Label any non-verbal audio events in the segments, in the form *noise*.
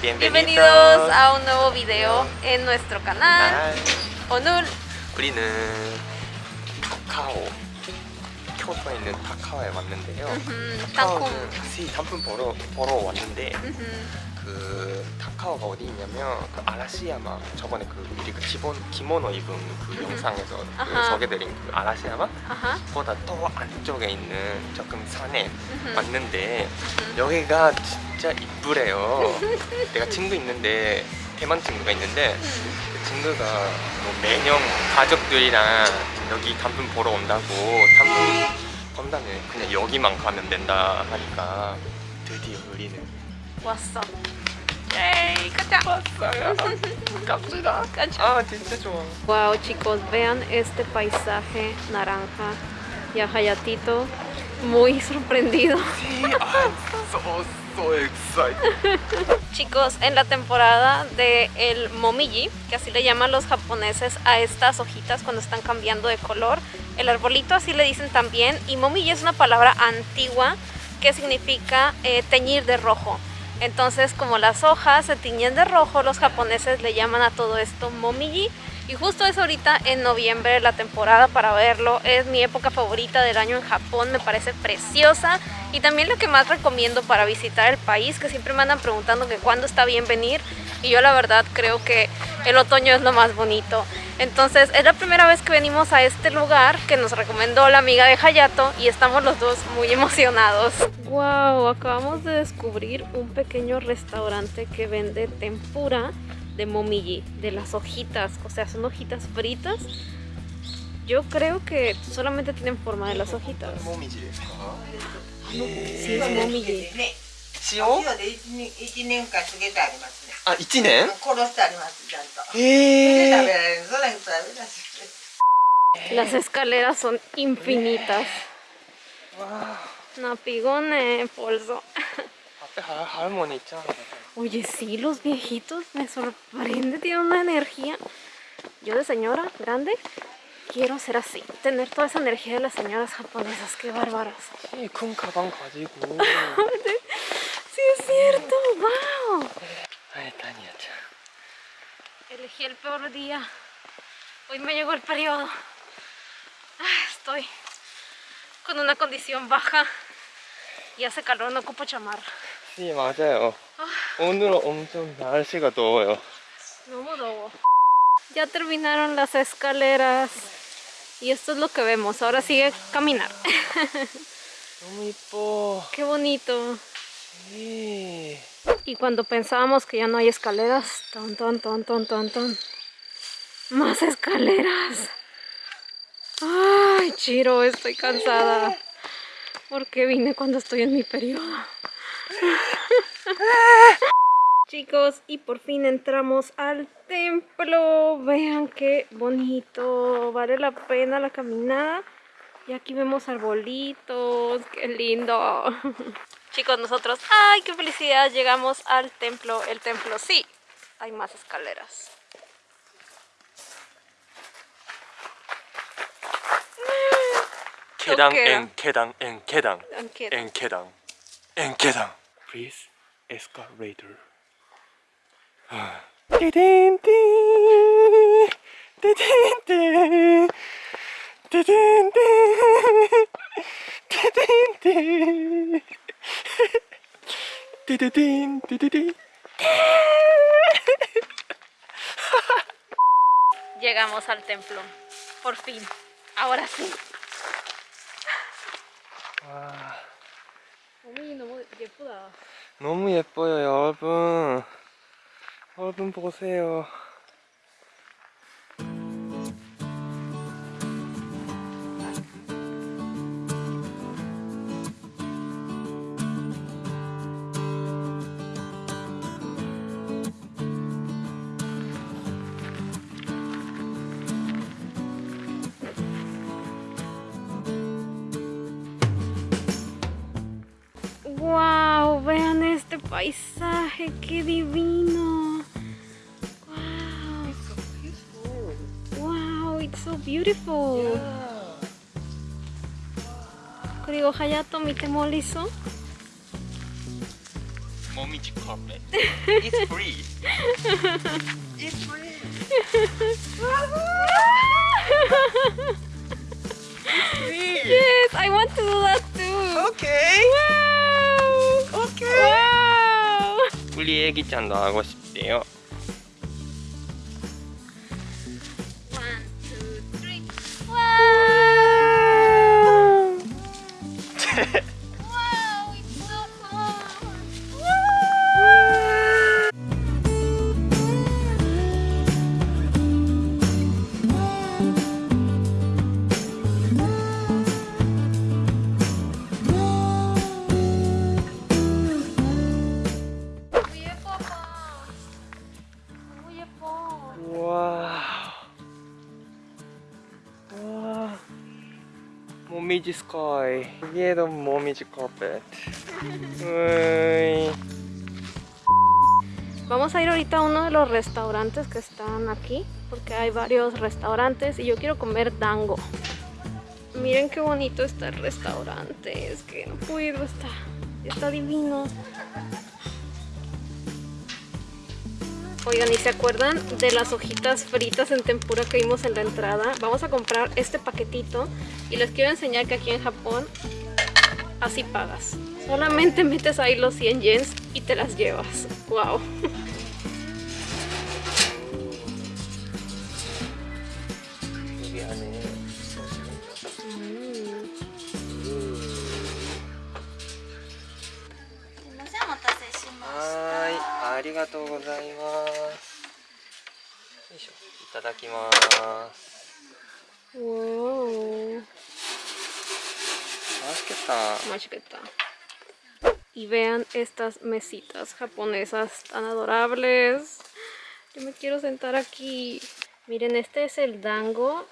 Bienvenidos a un nuevo video en nuestro canal. 오늘 우리는 타카오 교토에 있는 타카오에 왔는데요. 음, 타카오는 다시 단품 보러, 보러 왔는데 음흠. 그 타카오가 어디 있냐면 그 아라시야마 저번에 그 우리 그 기본 기모노 입은 그 영상에서 그. 소개드린 그 아라시야마. 보다 더 안쪽에 있는 조금 산에. 왔는데 여기가 진짜 이쁘래요 내가 친구 있는데 대만 친구가 있는데 음. 그 친구가 뭐 매년 가족들이랑 여기 단품 보러 온다고 단품 본다면 그냥 여기만 가면 된다 하니까 드디어 우리는 왔어 가자 왔어요 갑시다 가자 아 진짜 좋아 Wow chicos, vean este paisaje naranja y a Hayatito muy sorprendido. Sí, *laughs* I'm so so excited Chicos, en la temporada de el momiji, que así le llaman los japoneses a estas hojitas cuando están cambiando de color, el arbolito así le dicen también, y momiji es una palabra antigua que significa eh, teñir de rojo. Entonces, como las hojas se tiñen de rojo, los japoneses le llaman a todo esto momiji. Y justo es ahorita en noviembre la temporada para verlo. Es mi época favorita del año en Japón, me parece preciosa. Y también lo que más recomiendo para visitar el país, que siempre me andan preguntando que cuándo está bien venir. Y yo la verdad creo que el otoño es lo más bonito. Entonces es la primera vez que venimos a este lugar que nos recomendó la amiga de Hayato y estamos los dos muy emocionados. ¡Wow! Acabamos de descubrir un pequeño restaurante que vende tempura de momiji, de las hojitas, o sea, son hojitas fritas. Yo creo que solamente tienen forma de las hojitas. Momiji. Sí, es momiji. あ、1年殺してあります、ちゃんと。へえ。食べられる。それ食べられる。Las escaleras son infinitas. No Napigone, polso. Oye, sí, los viejitos me sorprende, tienen una energía. Yo de señora grande quiero ser así, tener toda esa energía de las señoras japonesas, qué bárbaras. Sí, *laughs* es cierto, wow. 아이 다니야자 Elegí el peor día. Hoy me llegó el periodo. Ah, Estoy con una condición baja y hace calor, no ocupo chamarra. 네 맞아요 오늘은 엄청 날씨가 더워요 너무 더워. Ya terminaron las escaleras. Y esto es lo que vemos. Ahora sigue caminar. *laughs* 너무 이뻐 Qué bonito. 네. Y cuando pensábamos que ya no hay escaleras, ton, ton, ton, ton, ton, ton. Más escaleras. Ay, Chiro, estoy cansada. ¿Por qué vine cuando estoy en mi periodo? Chicos, y por fin entramos al templo. Vean qué bonito. Vale la pena la caminada. Y aquí vemos arbolitos. Qué lindo. Chicos, nosotros, ¡ay, qué felicidad! Llegamos al templo. El templo, sí, hay más escaleras. 계당 어깨야. 엔 계당 엔 계당 Aunque- 엔 계당 엔 계당 Please escalator 띠딘띠 띠딘띠 띠딘띠 띠딘띠 띠디딘 띠디디 Llegamos al templo. Por fin. Ahora sí. 와 어머니 너무 예쁘다. 너무 예뻐요 여러분 여러분 보세요 este paisaje, qué divino. Wow. It's so beautiful. Wow, it's so beautiful. Yeah. これをはやと見てもりそう。もみじカフェ。It's *laughs* free. It's free. *laughs* It's free. Yes, I want to do that too. Okay. 礼儀ちゃんのあごしってよ。Momiji Sky Yellow Momiji Carpet Vamos a ir ahorita a uno de los restaurantes que están aquí Porque hay varios restaurantes y yo quiero comer dango. Miren qué bonito está el restaurante Es que no puedo, está, está divino. Oigan, ¿y se acuerdan de las hojitas fritas en tempura que vimos en la entrada? Vamos a comprar este paquetito y les quiero enseñar que aquí en Japón así pagas. Solamente metes ahí los 100 yens y te las llevas. ¡Wow! 여기 y vean estas mesitas japonesas tan adorables. Yo me quiero sentar aquí. Miren, este es el dango.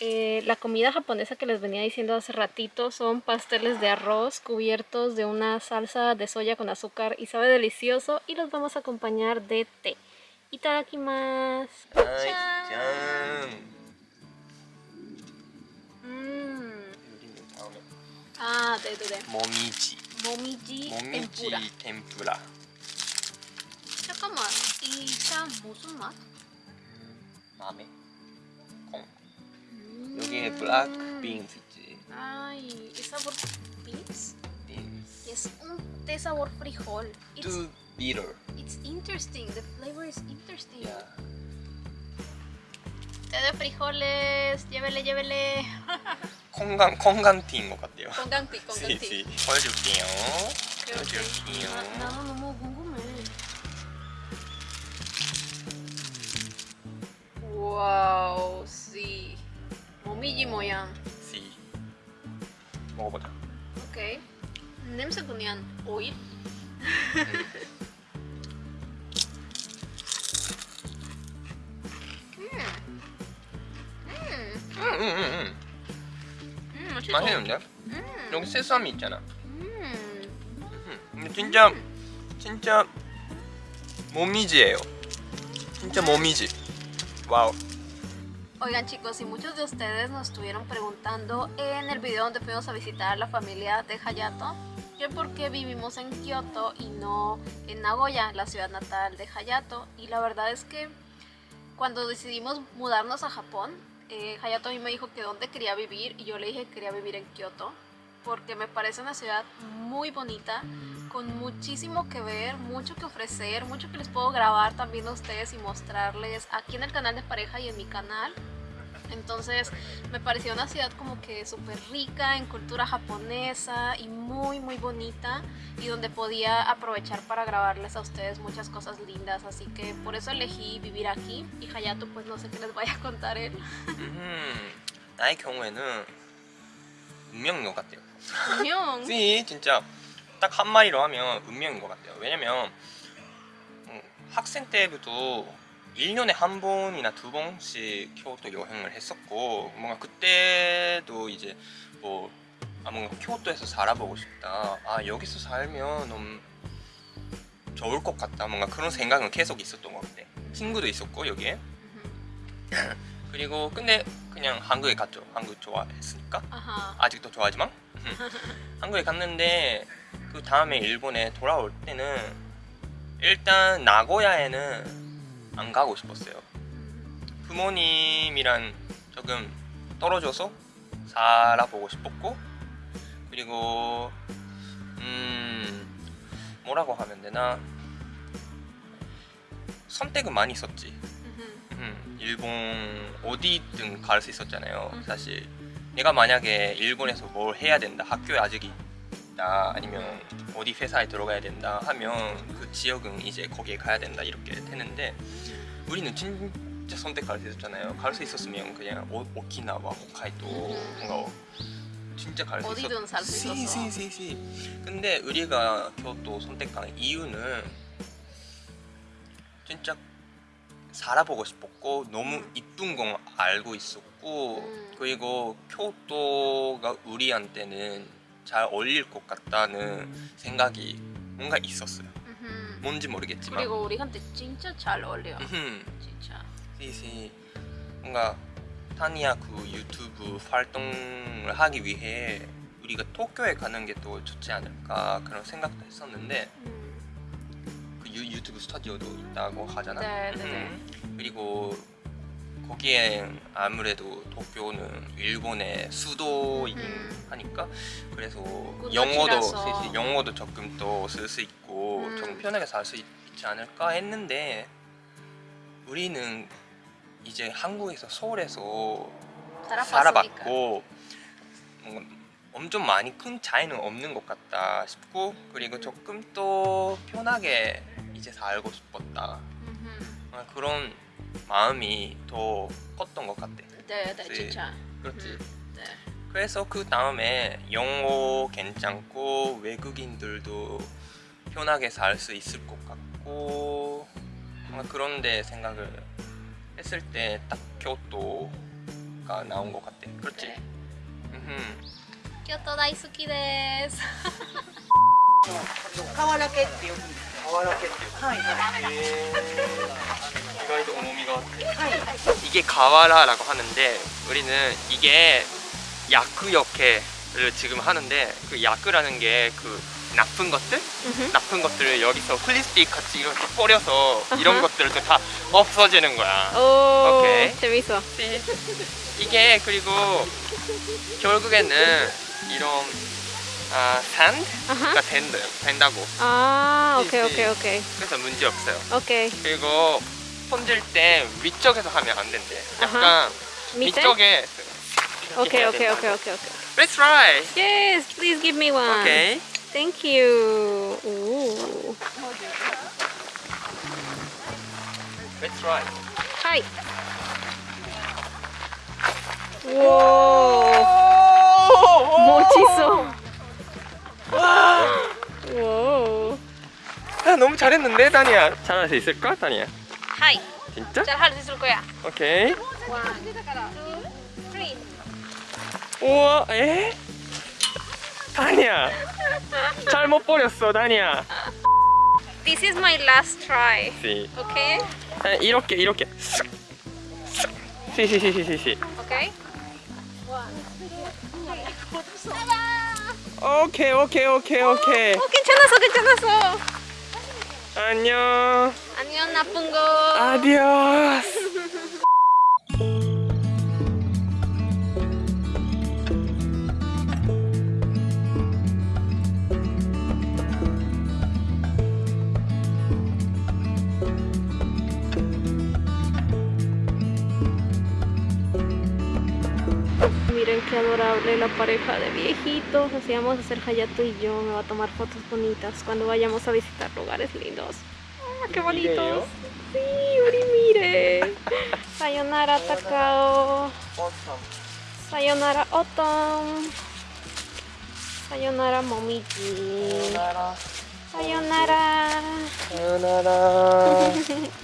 Eh, la comida japonesa que les venía diciendo hace ratito son pasteles de arroz cubiertos de una salsa de soya con azúcar y sabe delicioso y los vamos a acompañar de té. Itadakimasu. はいじゃーん Mmm. 요리는 다음에 Ah, de, de, de. 모미지 Momiji 모미지 tempura. 템푸라 잠깐만, 이 참 무슨 맛? 마메 콩 여기에 블랙 빈스 있지 Ay, ¿es sabor beans? 빈스 Es un té sabor frijol. It's, too bitter it's interesting. The flavor is interesting. yeah. De frijoles. Llévele, llévele. 콩감 콩감티인 것 같아요 Con ganti, con sí, ganti. sí. 보여줄게요 보여줄게요 na- nada 너무 궁금해. 와우, sí. 모미지 모양. sí. 먹어보자 오케이. 냄새 그냥 오일? 맛있어. 맛있는데? 음. 여기 세사미 있잖아 음. 음, 근데 진짜 진짜 모미지예요 진짜 모미지 와우 Oigan chicos, y muchos de ustedes nos estuvieron preguntando en el video donde fuimos a visitar a la familia de Hayato que por qué vivimos en Kioto y no en Nagoya, la ciudad natal de Hayato. Y la verdad es que cuando decidimos mudarnos a Japón, eh, Hayato a mí me dijo que dónde quería vivir y yo le dije que quería vivir en Kioto porque me parece una ciudad muy bonita, con muchísimo que ver, mucho que ofrecer, mucho que les puedo grabar también a ustedes y mostrarles aquí en el canal de pareja y en mi canal. Entonces me pareció una ciudad como que súper rica en cultura japonesa y muy muy bonita y donde podía aprovechar para grabarles a ustedes muchas cosas lindas. Así que por eso elegí vivir aquí y Hayato pues no sé qué les vaya a contar él. 음, 나의 경우에는 운명인 것 같아요 Ñong. *laughs* 씨 진짜 딱 한마디로 하면 운명인 것 같아요 왜냐면 음, 학생 때부터 1년에 한 번이나 두 번씩 교토 여행을 했었고 뭔가 그때도 이제 뭐 아, 뭔가 교토에서 살아보고 싶다. 아 여기서 살면 음, 좋을 것 같다. 뭔가 그런 생각은 계속 있었던 것 같아. 친구도 있었고 여기에. *laughs* 그리고 근데 그냥 한국에 갔죠. 한국 좋아했으니까. Ajá. 아직도 좋아하지만? *laughs* 한국에 갔는데 그 다음에 일본에 돌아올 때는 일단 나고야에는 안 가고 싶었어요. 부모님이랑 조금 떨어져서 살아보고 싶었고 그리고 음 뭐라고 하면 되나 선택은 많이 있었지. 음, 일본 어디든 갈 수 있었잖아요. 음. 사실 내가 만약에 일본에서 뭘 해야 된다, 학교에 아직 있다, 아니면 어디 회사에 들어가야 된다 하면 그 지역은 이제 거기에 가야 된다 이렇게 되는데 우리는 진짜 선택할 수 있었잖아요. 갈 수 있었으면 그냥 오, 오키나와, 홋카이도 뭔가 진짜 갈 수 있었. 어디든 살 수 있었어. 시시시시. 근데 우리가 교토 선택한 이유는 진짜 살아보고 싶었고 너무 음. 이쁜 건 알고 있었고 음. 그리고 교토가 우리한테는 잘 어울릴 것 같다는 생각이 뭔가 있었어요. 음흠. 뭔지 모르겠지만. 그리고 우리한테 진짜 잘 어울려. 음흠. 진짜. 시시 뭔가 타니아 그 유튜브 활동을 하기 위해 우리가 도쿄에 가는 게 또 좋지 않을까 그런 생각도 했었는데 음. 그 유, 유튜브 스튜디오도 있다고 하잖아. 네, 네, 네. 음. 그리고 거기엔 아무래도 도쿄는 일본의 수도이긴 음. 하니까 그래서 그 영어도. 사실 영어도 조금 더쓸수 있고 음. 조금 편하게 살 수 있지 않을까 했는데 우리는 이제 한국에서 서울에서. 살아봤고 엄청 많이 큰 차이는 없는 것 같다 싶고 그리고 조금 더 편하게 이제 살고 싶었다. 아, 그런 마음이 더 컸던 것 같아 네, 네, 네. 진짜. 그렇지 음. 네. 그래서 그 다음에 영어 괜찮고 외국인들도 편하게 살 수 있을 것 같고 뭔가 그런데 생각을 했을 때 딱 교토가 나온 것 같아 그렇지? 네. 음흠. 京都大好きです。瓦らけってよく言う瓦家っていうはいはい *laughs* 意外と重みがあってはい 이게 가와라라고 하는데 우리는 이게 야크 역해를 지금 하는데 그 야크라는 게 그 나쁜 것들 나쁜 것들을 여기서 플리스틱 같이 이렇게 뿌려서 이런 아하. 것들도 다 없어지는 거야. 오, 오케이. 재밌어. 이게 그리고 결국에는 이런 아, 산드가 아하. 된다, 된다고. 아, 네, 오케이, 네. 오케이, 오케이. 그래서 문제 없어요. 오케이. 그리고 손질 때 위쪽에서 하면 안 된대. 약간. 밑에? 위쪽에 오케이, 오케이. 오케이, 오케이, 오케이. Let's try. Yes, please give me one. Okay. Thank you. Ooh. Let's try. Hi. Wow. 멋있어. wow. 아, 너무 잘했는데, 다니야. 잘할 수 있을까, 다니야? Hi. 진짜? 잘 할 수 있을 거야. 오케이. One, two, three. 우와, 에? 다니야. 잘못 버렸어, 다니야. This is my last try. 시. Okay? 아, 이렇게, 이렇게. 시시시시시. Okay? 오케이, 오케이, 오케이, 오케이. 어, 괜찮았어, 괜찮았어. 안녕. 안녕, 나쁜 거. 아디오스. *laughs* qué adorable la pareja de viejitos. Así vamos a hacer Hayato y yo. Me va a tomar fotos bonitas cuando vayamos a visitar lugares lindos. Oh, ¡Qué bonitos! Sí, Uri, mire. *laughs* Sayonara Takao. Sayonara Otom. Sayonara Momiji. Sayonara. Sayonara. *laughs*